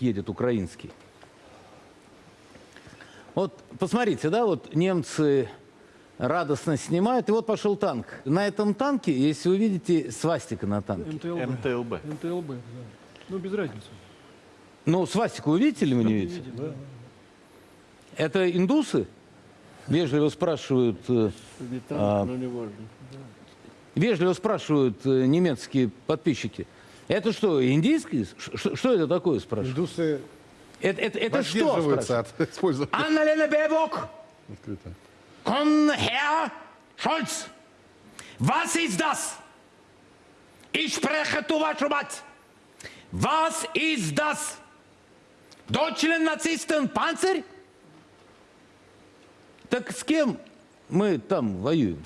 едет украинский. Вот посмотрите, да, вот немцы радостно снимают, и вот пошел танк. На этом танке, если вы видите, свастика на танке. МТЛБ. МТЛБ. МТЛБ, да. Ну, без разницы. Ну, свастику вы видите или вы не видите? Видите, да. Это индусы? Вежливо спрашивают, э, а, ну не важно. вежливо спрашивают э, немецкие подписчики. Это что, индийский? Ш- Что это такое, спрашивают? Индусы Это, это, это что? спрашивают? от использования Анна-Лена Бебок, открыто. komm Herr Scholz, was ist das? Ich spreche zu вашу мать. Was ist das? Deutschland Nazisten Panzer? Так с кем мы там воюем?